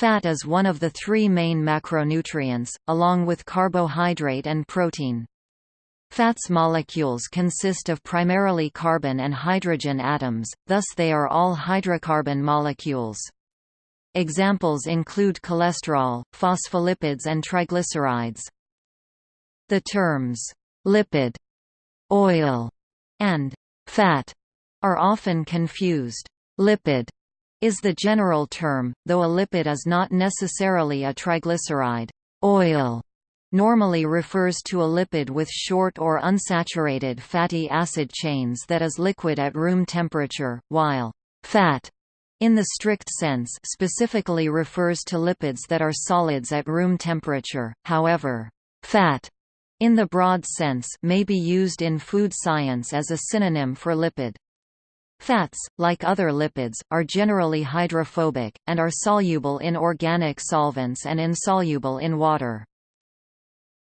Fat is one of the three main macronutrients, along with carbohydrate and protein. Fats molecules consist of primarily carbon and hydrogen atoms, thus they are all hydrocarbon molecules. Examples include cholesterol, phospholipids and triglycerides. The terms, lipid, oil, and fat are often confused. Lipid is the general term, though a lipid is not necessarily a triglyceride. Oil normally refers to a lipid with short or unsaturated fatty acid chains that is liquid at room temperature, while fat in the strict sense specifically refers to lipids that are solids at room temperature. However, fat in the broad sense may be used in food science as a synonym for lipid. Fats, like other lipids, are generally hydrophobic, and are soluble in organic solvents and insoluble in water.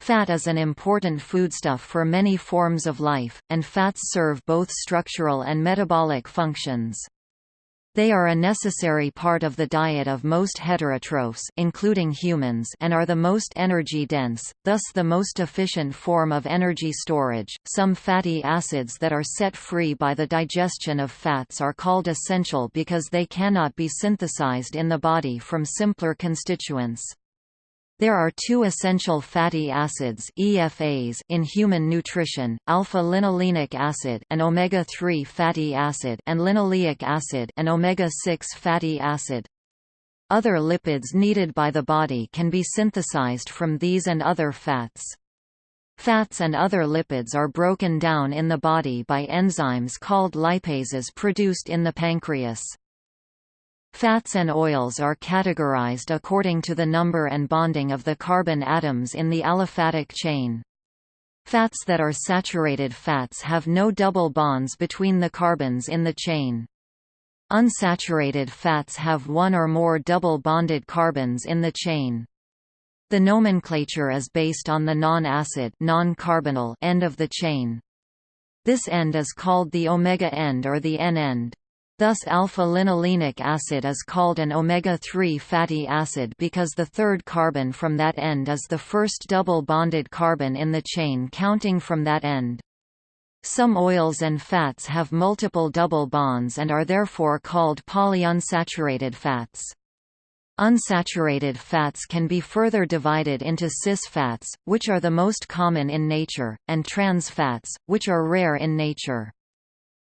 Fat is an important foodstuff for many forms of life, and fats serve both structural and metabolic functions. They are a necessary part of the diet of most heterotrophs including humans and are the most energy-dense, thus the most efficient form of energy storage. Some fatty acids that are set free by the digestion of fats are called essential because they cannot be synthesized in the body from simpler constituents. There are two essential fatty acids EFAs in human nutrition, alpha-linolenic acid an omega-3 fatty acid and linoleic acid an omega-6 fatty acid. Other lipids needed by the body can be synthesized from these and other fats. Fats and other lipids are broken down in the body by enzymes called lipases produced in the pancreas. Fats and oils are categorized according to the number and bonding of the carbon atoms in the aliphatic chain. Fats that are saturated fats have no double bonds between the carbons in the chain. Unsaturated fats have one or more double bonded carbons in the chain. The nomenclature is based on the non-acid non-carbonyl end of the chain. This end is called the omega end or the N-end. Thus alpha-linolenic acid is called an omega-3 fatty acid because the third carbon from that end is the first double-bonded carbon in the chain counting from that end. Some oils and fats have multiple double bonds and are therefore called polyunsaturated fats. Unsaturated fats can be further divided into cis fats, which are the most common in nature, and trans fats, which are rare in nature.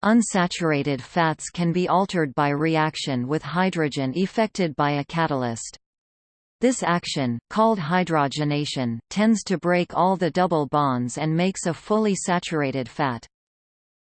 Unsaturated fats can be altered by reaction with hydrogen effected by a catalyst. This action, called hydrogenation, tends to break all the double bonds and makes a fully saturated fat.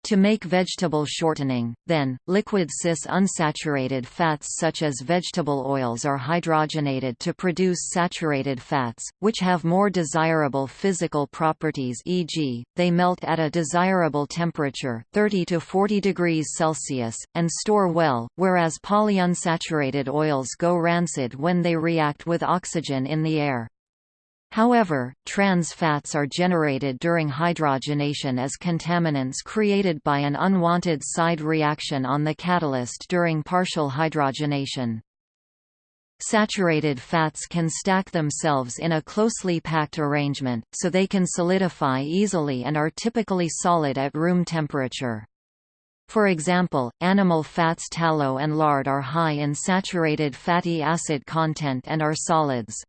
To make vegetable shortening, then, liquid cis-unsaturated fats such as vegetable oils are hydrogenated to produce saturated fats, which have more desirable physical properties e.g., they melt at a desirable temperature 30 to 40 degrees Celsius, and store well, whereas polyunsaturated oils go rancid when they react with oxygen in the air. However, trans fats are generated during hydrogenation as contaminants created by an unwanted side reaction on the catalyst during partial hydrogenation. Saturated fats can stack themselves in a closely packed arrangement, so they can solidify easily and are typically solid at room temperature. For example, animal fats tallow and lard are high in saturated fatty acid content and are solids.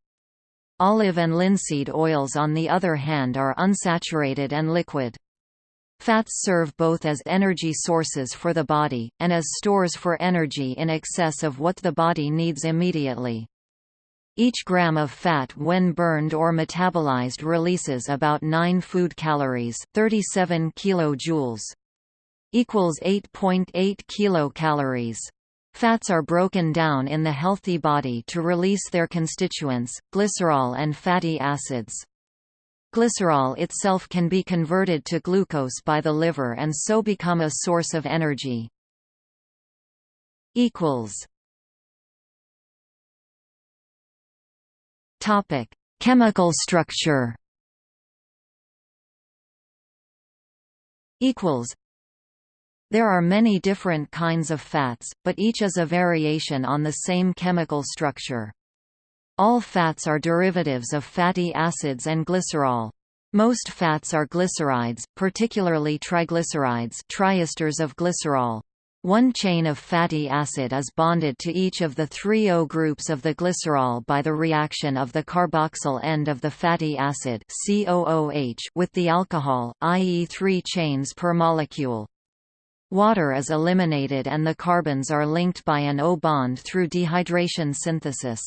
Olive and linseed oils on the other hand are unsaturated and liquid. Fats serve both as energy sources for the body, and as stores for energy in excess of what the body needs immediately. Each gram of fat when burned or metabolized releases about 9 food calories 37 kilojoules. equals 8.8 .8 kilocalories. Fats are broken down in the healthy body to release their constituents, glycerol and fatty acids. Glycerol itself can be converted to glucose by the liver and so become a source of energy. Topic: Chemical structure. Equals there are many different kinds of fats, but each is a variation on the same chemical structure. All fats are derivatives of fatty acids and glycerol. Most fats are glycerides, particularly triglycerides triesters of glycerol. One chain of fatty acid is bonded to each of the three O groups of the glycerol by the reaction of the carboxyl end of the fatty acid COOH with the alcohol, i.e. three chains per molecule. Water is eliminated and the carbons are linked by an O bond through dehydration synthesis.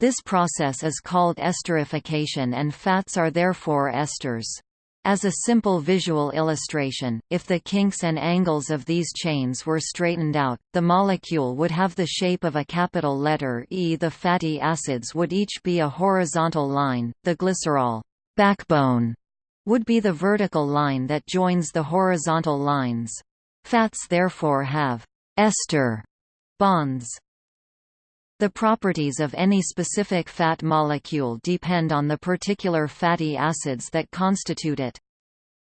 This process is called esterification and fats are therefore esters. As a simple visual illustration, if the kinks and angles of these chains were straightened out, the molecule would have the shape of a capital letter E. The fatty acids would each be a horizontal line, the glycerol backbone would be the vertical line that joins the horizontal lines. Fats therefore have ester bonds. The properties of any specific fat molecule depend on the particular fatty acids that constitute it.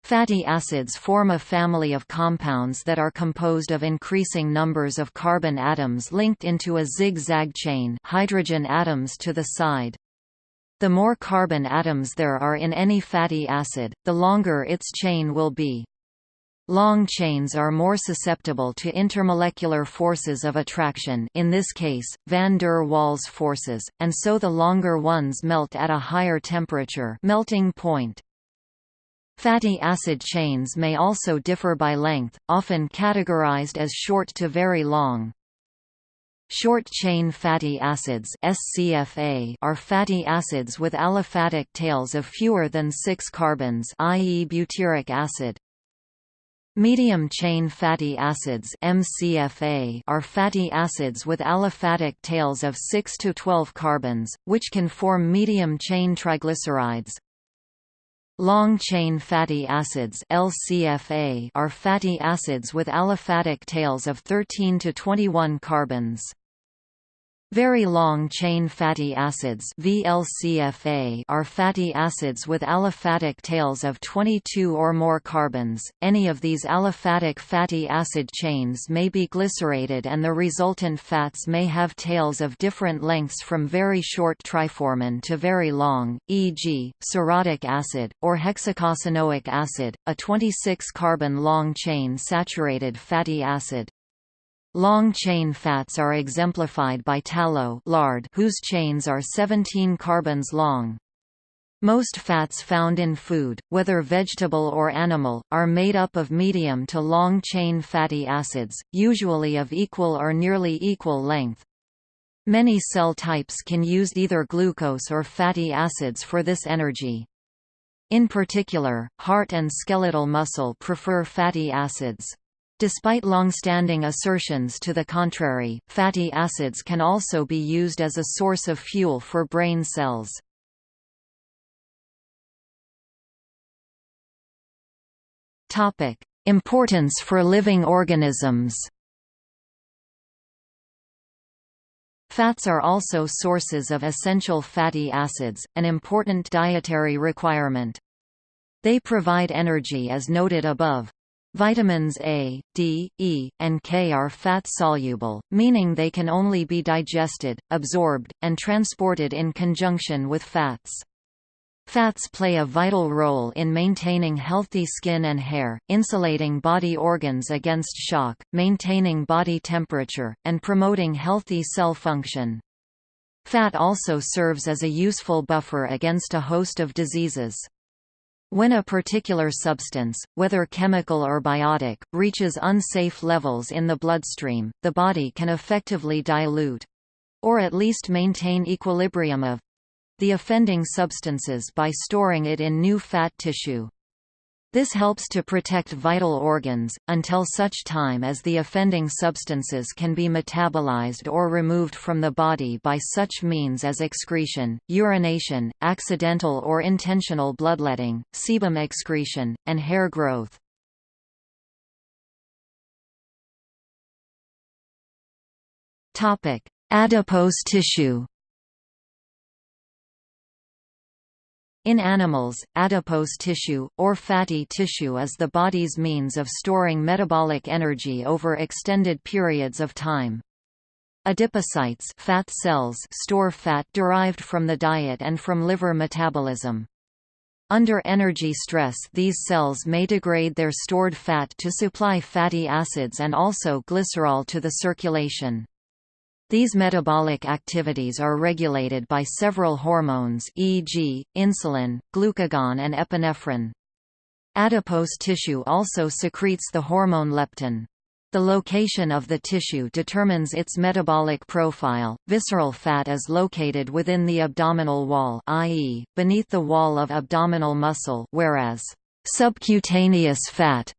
Fatty acids form a family of compounds that are composed of increasing numbers of carbon atoms linked into a zigzag chain hydrogen atoms to the side. The more carbon atoms there are in any fatty acid, the longer its chain will be. Long chains are more susceptible to intermolecular forces of attraction in this case, van der Waals forces, and so the longer ones melt at a higher temperature melting point. Fatty acid chains may also differ by length, often categorized as short to very long. Short-chain fatty acids SCFA are fatty acids with aliphatic tails of fewer than 6 carbons i.e. butyric acid. Medium-chain fatty acids MCFA are fatty acids with aliphatic tails of 6 to 12 carbons, which can form medium-chain triglycerides. Long-chain fatty acids LCFA are fatty acids with aliphatic tails of 13 to 21 carbons. Very long-chain fatty acids VLCFA are fatty acids with aliphatic tails of 22 or more carbons. Any of these aliphatic fatty acid chains may be glycerated and the resultant fats may have tails of different lengths from very short triformin to very long, e.g., cerotic acid, or hexacosanoic acid, a 26-carbon long-chain saturated fatty acid. Long-chain fats are exemplified by tallow lard whose chains are 17 carbons long. Most fats found in food, whether vegetable or animal, are made up of medium to long-chain fatty acids, usually of equal or nearly equal length. Many cell types can use either glucose or fatty acids for this energy. In particular, heart and skeletal muscle prefer fatty acids. Despite long-standing assertions to the contrary, fatty acids can also be used as a source of fuel for brain cells. Importance for living organisms Fats are also sources of essential fatty acids, an important dietary requirement. They provide energy as noted above. Vitamins A, D, E, and K are fat-soluble, meaning they can only be digested, absorbed, and transported in conjunction with fats. Fats play a vital role in maintaining healthy skin and hair, insulating body organs against shock, maintaining body temperature, and promoting healthy cell function. Fat also serves as a useful buffer against a host of diseases. When a particular substance, whether chemical or biotic, reaches unsafe levels in the bloodstream, the body can effectively dilute—or at least maintain equilibrium of—the offending substances by storing it in new fat tissue. This helps to protect vital organs, until such time as the offending substances can be metabolized or removed from the body by such means as excretion, urination, accidental or intentional bloodletting, sebum excretion, and hair growth. Adipose tissue In animals, adipose tissue, or fatty tissue is the body's means of storing metabolic energy over extended periods of time. Adipocytes fat cells store fat derived from the diet and from liver metabolism. Under energy stress these cells may degrade their stored fat to supply fatty acids and also glycerol to the circulation. These metabolic activities are regulated by several hormones e.g., insulin, glucagon and epinephrine. Adipose tissue also secretes the hormone leptin. The location of the tissue determines its metabolic profile. Visceral fat is located within the abdominal wall, i.e., beneath the wall of abdominal muscle, whereas subcutaneous fat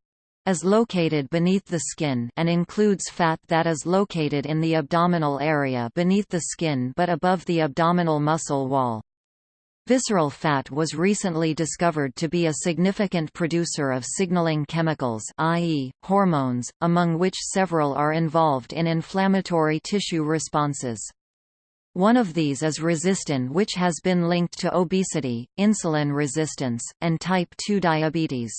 is located beneath the skin and includes fat that is located in the abdominal area beneath the skin but above the abdominal muscle wall. Visceral fat was recently discovered to be a significant producer of signaling chemicals i.e., hormones, among which several are involved in inflammatory tissue responses. One of these is resistin which has been linked to obesity, insulin resistance, and type 2 diabetes.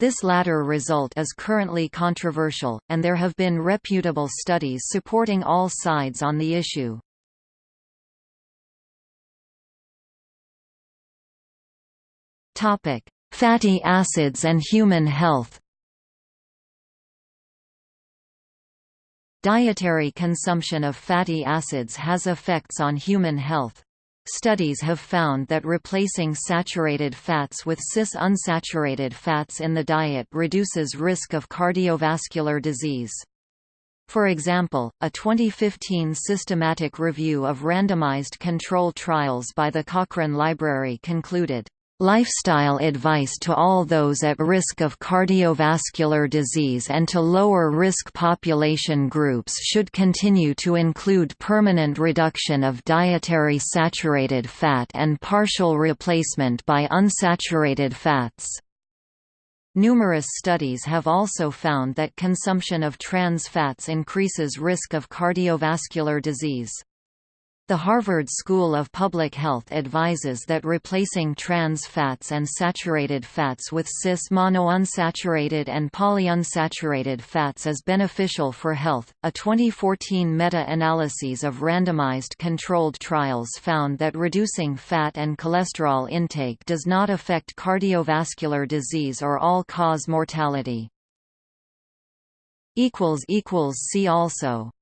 This latter result is currently controversial, and there have been reputable studies supporting all sides on the issue. Fatty acids and human health Dietary consumption of fatty acids has effects on human health. Studies have found that replacing saturated fats with cis-unsaturated fats in the diet reduces risk of cardiovascular disease. For example, a 2015 systematic review of randomized control trials by the Cochrane Library concluded, Lifestyle advice to all those at risk of cardiovascular disease and to lower risk population groups should continue to include permanent reduction of dietary saturated fat and partial replacement by unsaturated fats. Numerous studies have also found that consumption of trans fats increases risk of cardiovascular disease. The Harvard School of Public Health advises that replacing trans fats and saturated fats with cis monounsaturated and polyunsaturated fats is beneficial for health. A 2014 meta-analysis of randomized controlled trials found that reducing fat and cholesterol intake does not affect cardiovascular disease or all-cause mortality. See also